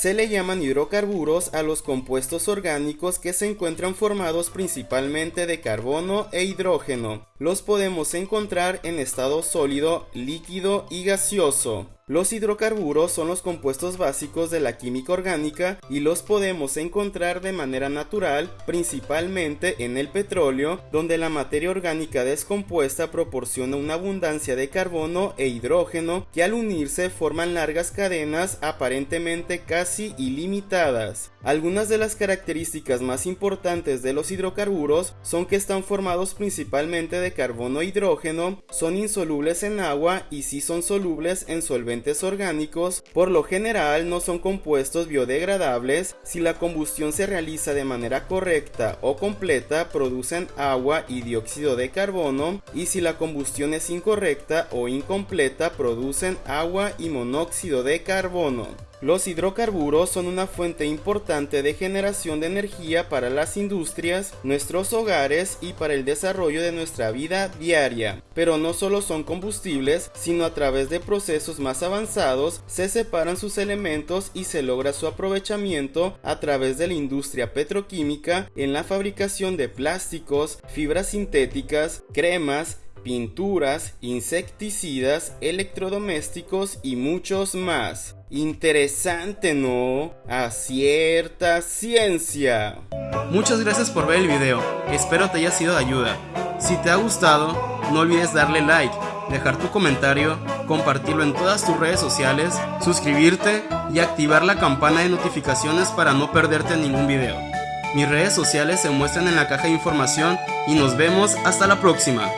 Se le llaman hidrocarburos a los compuestos orgánicos que se encuentran formados principalmente de carbono e hidrógeno. Los podemos encontrar en estado sólido, líquido y gaseoso. Los hidrocarburos son los compuestos básicos de la química orgánica y los podemos encontrar de manera natural, principalmente en el petróleo, donde la materia orgánica descompuesta proporciona una abundancia de carbono e hidrógeno que al unirse forman largas cadenas aparentemente casi ilimitadas. Algunas de las características más importantes de los hidrocarburos son que están formados principalmente de carbono e hidrógeno, son insolubles en agua y si son solubles en solventes orgánicos por lo general no son compuestos biodegradables, si la combustión se realiza de manera correcta o completa producen agua y dióxido de carbono y si la combustión es incorrecta o incompleta producen agua y monóxido de carbono. Los hidrocarburos son una fuente importante de generación de energía para las industrias, nuestros hogares y para el desarrollo de nuestra vida diaria. Pero no solo son combustibles, sino a través de procesos más avanzados se separan sus elementos y se logra su aprovechamiento a través de la industria petroquímica en la fabricación de plásticos, fibras sintéticas, cremas, pinturas, insecticidas, electrodomésticos y muchos más. Interesante, ¿no? A cierta ciencia. Muchas gracias por ver el video, espero te haya sido de ayuda. Si te ha gustado, no olvides darle like, dejar tu comentario, compartirlo en todas tus redes sociales, suscribirte y activar la campana de notificaciones para no perderte ningún video. Mis redes sociales se muestran en la caja de información y nos vemos hasta la próxima.